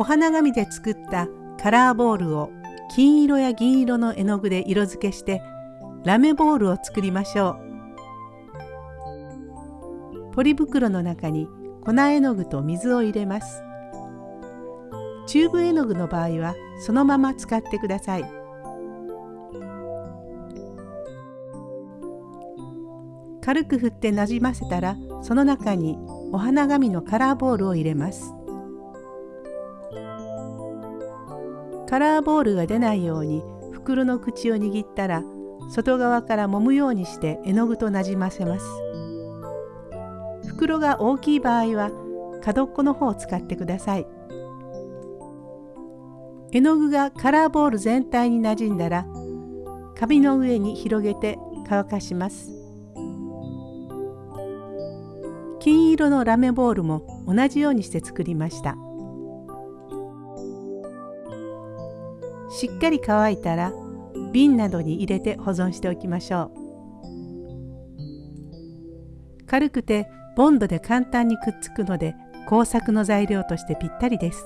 お花紙で作ったカラーボールを金色や銀色の絵の具で色付けしてラメボールを作りましょう。ポリ袋の中に粉絵の具と水を入れます。チューブ絵の具の場合はそのまま使ってください。軽く振ってなじませたらその中にお花紙のカラーボールを入れます。カラーボールが出ないように袋の口を握ったら外側から揉むようにして絵の具となじませます。袋が大きい場合は角っこの方を使ってください。絵の具がカラーボール全体になじんだら紙の上に広げて乾かします。金色のラメボールも同じようにして作りました。しっかり乾いたら瓶などに入れて保存しておきましょう。軽くてボンドで簡単にくっつくので工作の材料としてぴったりです。